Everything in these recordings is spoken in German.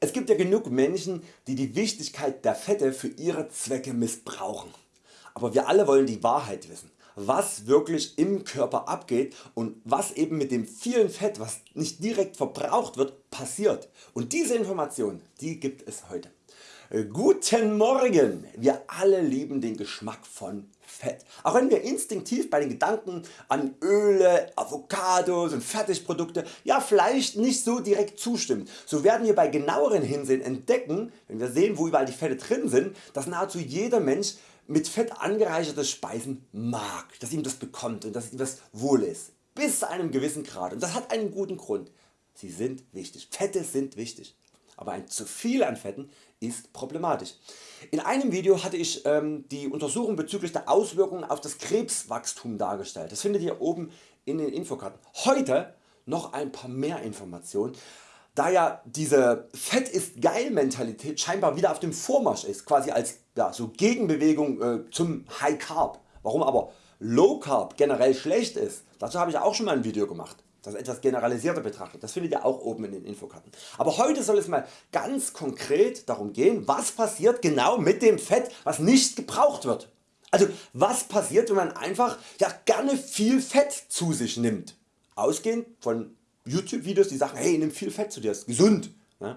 Es gibt ja genug Menschen die die Wichtigkeit der Fette für ihre Zwecke missbrauchen. Aber wir alle wollen die Wahrheit wissen was wirklich im Körper abgeht und was eben mit dem vielen Fett was nicht direkt verbraucht wird passiert und diese Information die gibt es heute. Guten Morgen! Wir alle lieben den Geschmack von Fett. Auch wenn wir instinktiv bei den Gedanken an Öle, Avocados und Fertigprodukte, ja vielleicht nicht so direkt zustimmen, so werden wir bei genaueren Hinsehen entdecken, wenn wir sehen wo überall die Fette drin sind, dass nahezu jeder Mensch mit Fett angereicherte Speisen mag, dass ihm das bekommt und dass ihm das wohl ist. Bis zu einem gewissen Grad und das hat einen guten Grund. Sie sind wichtig. Fette sind wichtig aber ein zu viel an Fetten ist problematisch. In einem Video hatte ich ähm, die Untersuchung bezüglich der Auswirkungen auf das Krebswachstum dargestellt. Das findet ihr oben in den Infokarten. Heute noch ein paar mehr Informationen da ja diese Fett ist geil Mentalität scheinbar wieder auf dem Vormarsch ist, quasi als ja, so Gegenbewegung äh, zum High Carb. Warum aber Low Carb generell schlecht ist, dazu habe ich auch schon mal ein Video gemacht das etwas generalisierter betrachtet, das findet ihr auch oben in den Infokarten. Aber heute soll es mal ganz konkret darum gehen was passiert genau mit dem Fett was nicht gebraucht wird. Also was passiert wenn man einfach ja, gerne viel Fett zu sich nimmt. Ausgehend von YouTube Videos die sagen hey nimm viel Fett zu dir, ist gesund. Ne?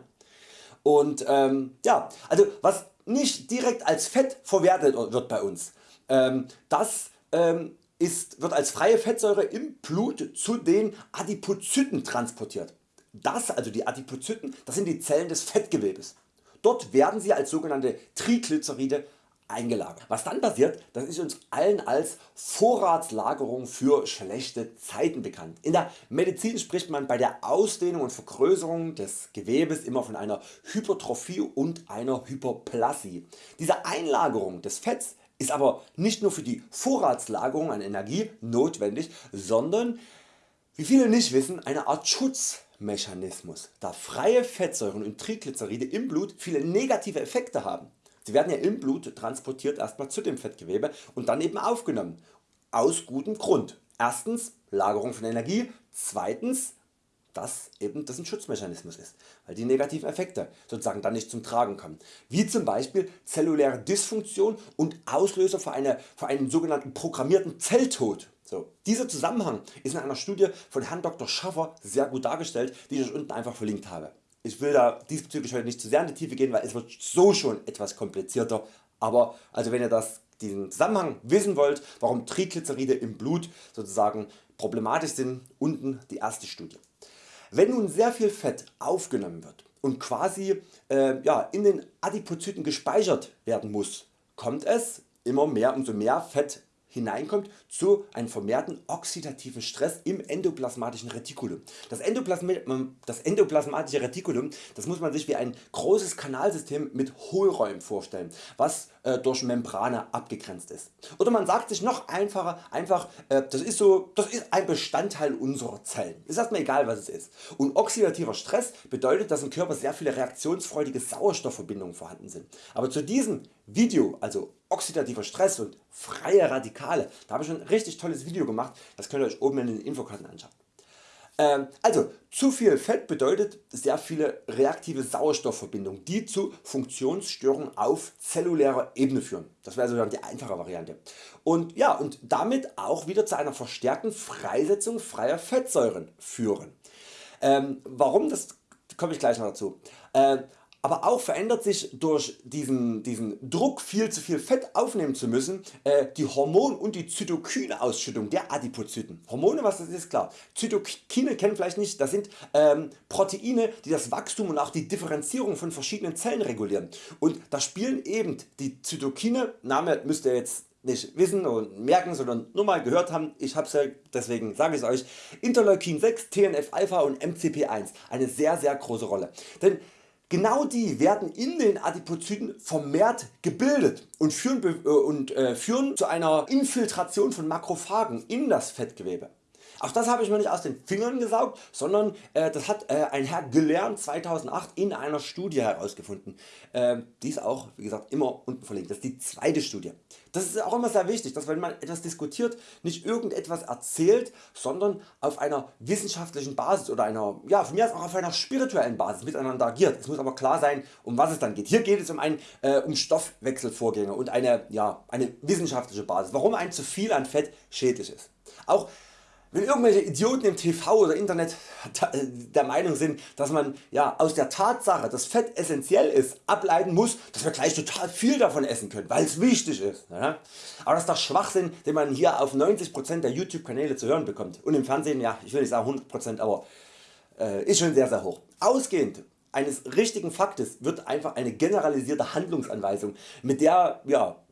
Und ähm, ja, also was nicht direkt als Fett verwertet wird bei uns, ähm, das ähm, ist, wird als freie Fettsäure im Blut zu den Adipozyten transportiert. Das also die Adipozyten das sind die Zellen des Fettgewebes. Dort werden sie als sogenannte Triglyceride eingelagert. Was dann passiert, das ist uns allen als Vorratslagerung für schlechte Zeiten bekannt. In der Medizin spricht man bei der Ausdehnung und Vergrößerung des Gewebes immer von einer Hypertrophie und einer Hyperplasie. Diese Einlagerung des Fetts ist aber nicht nur für die Vorratslagerung an Energie notwendig, sondern wie viele nicht wissen eine Art Schutzmechanismus, da freie Fettsäuren und Triglyceride im Blut viele negative Effekte haben. Sie werden ja im Blut transportiert erstmal zu dem Fettgewebe und dann eben aufgenommen. Aus gutem Grund. Erstens Lagerung von Energie, zweitens dass eben das ein Schutzmechanismus ist, weil die negativen Effekte sozusagen dann nicht zum Tragen kommen, wie zum Beispiel zelluläre Dysfunktion und Auslöser für, eine, für einen sogenannten programmierten Zelltod. So, dieser Zusammenhang ist in einer Studie von Herrn Dr. Schaffer sehr gut dargestellt, die ich euch unten einfach verlinkt habe. Ich will da diesbezüglich heute nicht zu sehr in die Tiefe gehen, weil es wird so schon etwas komplizierter, aber also wenn ihr das, diesen Zusammenhang wissen wollt, warum Triglyceride im Blut sozusagen problematisch sind, unten die erste Studie. Wenn nun sehr viel Fett aufgenommen wird und quasi äh, ja, in den Adipozyten gespeichert werden muss, kommt es immer mehr umso mehr Fett hineinkommt zu einem vermehrten oxidativen Stress im endoplasmatischen Retikulum. Das, Endoplasm das endoplasmatische Retikulum das muss man sich wie ein großes Kanalsystem mit Hohlräumen vorstellen, was äh, durch Membrane abgegrenzt ist. Oder man sagt sich noch einfacher, einfach äh, das, ist so, das ist ein Bestandteil unserer Zellen. Ist erstmal egal was es ist. Und oxidativer Stress bedeutet dass im Körper sehr viele reaktionsfreudige Sauerstoffverbindungen vorhanden sind. Aber zu diesem Video, also oxidativer Stress und freie Radikale, da habe ich schon ein richtig tolles Video gemacht, das könnt ihr Euch oben in den Infokarten anschauen. Ähm, also zu viel Fett bedeutet sehr viele reaktive Sauerstoffverbindungen die zu Funktionsstörungen auf zellulärer Ebene führen. Das wäre sozusagen die einfache Variante. Und, ja, und damit auch wieder zu einer verstärkten Freisetzung freier Fettsäuren führen. Ähm, warum das komme ich gleich noch dazu. Äh, aber auch verändert sich durch diesen, diesen Druck viel zu viel Fett aufnehmen zu müssen äh, die Hormon- und die Zytokine-Ausschüttung der Adipozyten. Hormone was das ist klar. Zytokine kennen vielleicht nicht, das sind ähm, Proteine die das Wachstum und auch die Differenzierung von verschiedenen Zellen regulieren und da spielen eben die Zytokine, Name müsst ihr jetzt nicht wissen und merken, sondern nur mal gehört haben, ich hab's ja, deswegen sage ich euch, Interleukin 6, TNF Alpha und MCP1 eine sehr sehr große Rolle. Denn Genau die werden in den Adipozyten vermehrt gebildet und führen, äh, und, äh, führen zu einer Infiltration von Makrophagen in das Fettgewebe. Auch das habe ich mir nicht aus den Fingern gesaugt, sondern äh, das hat äh, ein Herr gelernt 2008 in einer Studie herausgefunden. Äh, die ist auch wie gesagt immer unten verlinkt. Das ist die zweite Studie. Das ist auch immer sehr wichtig, dass wenn man etwas diskutiert, nicht irgendetwas erzählt, sondern auf einer wissenschaftlichen Basis oder einer, ja, von mir aus auch auf einer spirituellen Basis miteinander agiert. Es muss aber klar sein, um was es dann geht. Hier geht es um, ein, äh, um Stoffwechselvorgänge und eine, ja, eine wissenschaftliche Basis, warum ein zu viel an Fett schädlich ist. Auch wenn irgendwelche Idioten im TV oder Internet der Meinung sind, dass man ja, aus der Tatsache, dass Fett essentiell ist, ableiten muss, dass wir gleich total viel davon essen können, weil es wichtig ist. Ja? Aber das ist doch Schwachsinn, den man hier auf 90% der YouTube Kanäle zu hören bekommt. Und im Fernsehen, ja, ich will nicht sagen 100%, aber äh, ist schon sehr sehr hoch. Ausgehend eines richtigen Faktes wird einfach eine generalisierte Handlungsanweisung, mit der, ja,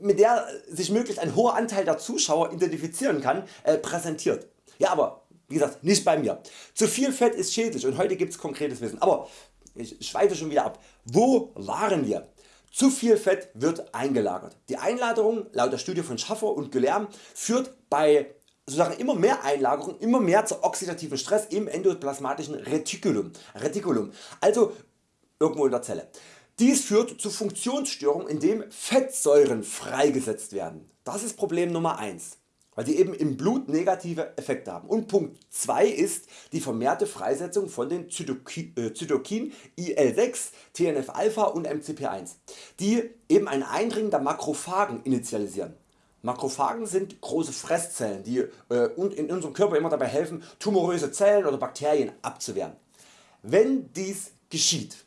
mit der sich möglichst ein hoher Anteil der Zuschauer identifizieren kann, äh, präsentiert. Ja, aber wie gesagt, nicht bei mir. Zu viel Fett ist schädlich und heute gibt's konkretes Wissen. Aber ich schweife schon wieder ab. Wo waren wir? Zu viel Fett wird eingelagert. Die Einlagerung laut der Studie von Schaffer und Guilherme führt bei sozusagen immer mehr Einlagerung immer mehr zu oxidativen Stress im endoplasmatischen Reticulum, Reticulum also irgendwo in der Zelle. Dies führt zu Funktionsstörungen indem Fettsäuren freigesetzt werden. Das ist Problem Nummer 1 weil die eben im Blut negative Effekte haben. Und Punkt 2 ist die vermehrte Freisetzung von den Zytokin, äh, Zytokin IL6, TNF-Alpha und MCP1, die eben ein Eindringen der Makrophagen initialisieren. Makrophagen sind große Fresszellen, die äh, in unserem Körper immer dabei helfen tumoröse Zellen oder Bakterien abzuwehren. Wenn dies geschieht,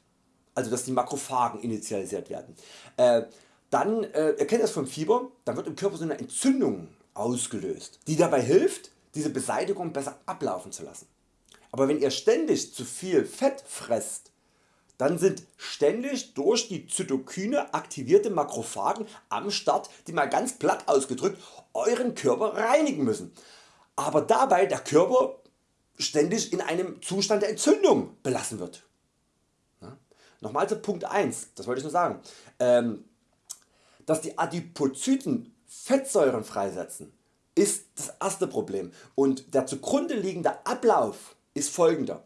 also dass die Makrophagen initialisiert werden, äh, dann äh, erkennt das vom Fieber, dann wird im Körper so eine Entzündung ausgelöst, die dabei hilft diese Beseitigung besser ablaufen zu lassen. Aber wenn ihr ständig zu viel Fett fresst, dann sind ständig durch die Zytokine aktivierte Makrophagen am Start, die mal ganz platt ausgedrückt Euren Körper reinigen müssen. Aber dabei der Körper ständig in einem Zustand der Entzündung belassen wird. Nochmal zu Punkt 1, das wollte ich nur sagen. Ähm, dass die Adipozyten Fettsäuren freisetzen ist das erste Problem und der zugrunde liegende Ablauf ist folgender.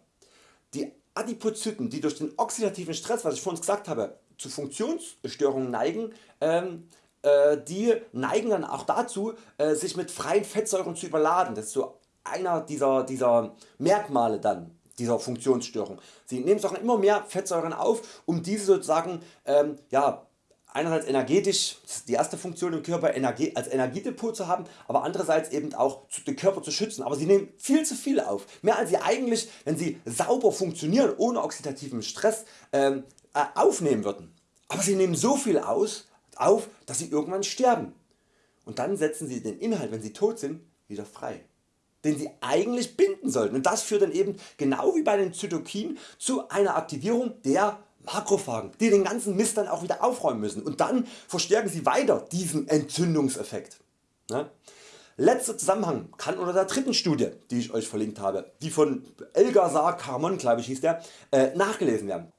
Die Adipozyten die durch den oxidativen Stress was ich vorhin gesagt habe zu Funktionsstörungen neigen, ähm, äh, die neigen dann auch dazu äh, sich mit freien Fettsäuren zu überladen. Das ist so einer dieser, dieser Merkmale dann dieser Funktionsstörung. Sie nehmen immer mehr Fettsäuren auf um diese sozusagen ähm, ja, einerseits energetisch, die erste Funktion im Körper Energie, als Energiedepot zu haben, aber andererseits eben auch den Körper zu schützen. Aber sie nehmen viel zu viel auf, mehr als sie eigentlich, wenn sie sauber funktionieren, ohne oxidativen Stress ähm, äh, aufnehmen würden. Aber sie nehmen so viel aus, auf, dass sie irgendwann sterben. Und dann setzen sie den Inhalt, wenn sie tot sind, wieder frei den sie eigentlich binden sollten und das führt dann eben genau wie bei den Zytokinen zu einer Aktivierung der Makrophagen, die den ganzen Mist dann auch wieder aufräumen müssen und dann verstärken sie weiter diesen Entzündungseffekt. Ne? Letzter Zusammenhang kann unter der dritten Studie, die ich Euch verlinkt habe, die von Elgazar Carmon glaube ich hieß der, äh, nachgelesen werden.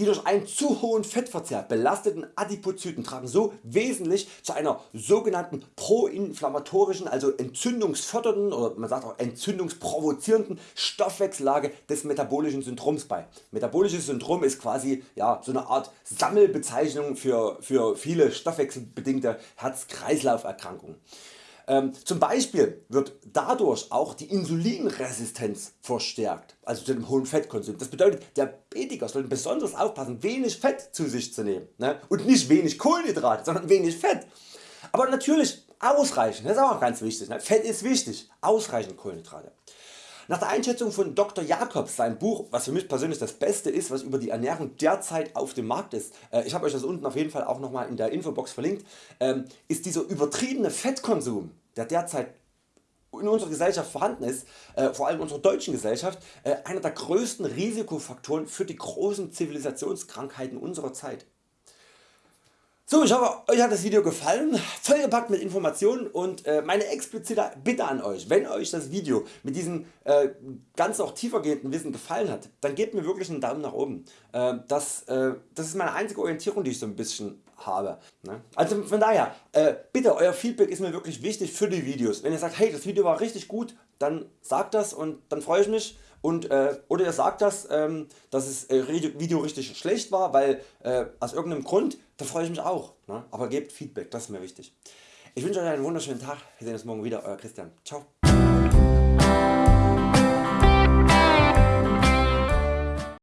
Die durch einen zu hohen Fettverzehr belasteten Adipozyten tragen so wesentlich zu einer sogenannten proinflammatorischen, also entzündungsfördernden oder man sagt auch entzündungsprovozierenden Stoffwechsellage des metabolischen Syndroms bei. Metabolisches Syndrom ist quasi ja, so eine Art Sammelbezeichnung für, für viele stoffwechselbedingte Herz-Kreislauf-Erkrankungen. Ähm, zum Beispiel wird dadurch auch die Insulinresistenz verstärkt, also zu dem hohen Fettkonsum. Das bedeutet der Betiker sollte besonders aufpassen wenig Fett zu sich zu nehmen ne? und nicht wenig Kohlenhydrate, sondern wenig Fett. Aber natürlich ausreichend, das ist auch ganz wichtig. Ne? Fett ist wichtig, ausreichend Kohlenhydrate. Nach der Einschätzung von Dr. Jacobs, sein Buch, was für mich persönlich das Beste ist, was über die Ernährung derzeit auf dem Markt ist, äh, ich habe Euch das unten auf jeden Fall auch nochmal in der Infobox verlinkt, ähm, ist dieser übertriebene Fettkonsum, der derzeit in unserer Gesellschaft vorhanden ist, äh, vor allem in unserer deutschen Gesellschaft, äh, einer der größten Risikofaktoren für die großen Zivilisationskrankheiten unserer Zeit. So, ich hoffe Euch hat das Video gefallen, vollgepackt mit Informationen und äh, meine explizite Bitte an Euch, wenn Euch das Video mit diesem äh, ganz auch tiefergehenden Wissen gefallen hat, dann gebt mir wirklich einen Daumen nach oben. Äh, das, äh, das ist meine einzige Orientierung die ich so ein bisschen habe. Ne? Also von daher, äh, bitte Euer Feedback ist mir wirklich wichtig für die Videos. Wenn ihr sagt hey das Video war richtig gut, dann sagt das und dann freue ich mich und, äh, oder ihr sagt das, ähm, dass das äh, Video richtig schlecht war, weil äh, aus irgendeinem Grund, dann freue ich mich auch. Ne? Aber gebt Feedback, das ist mir wichtig. Ich wünsche Euch einen wunderschönen Tag, wir sehen uns morgen wieder, Euer Christian. Ciao.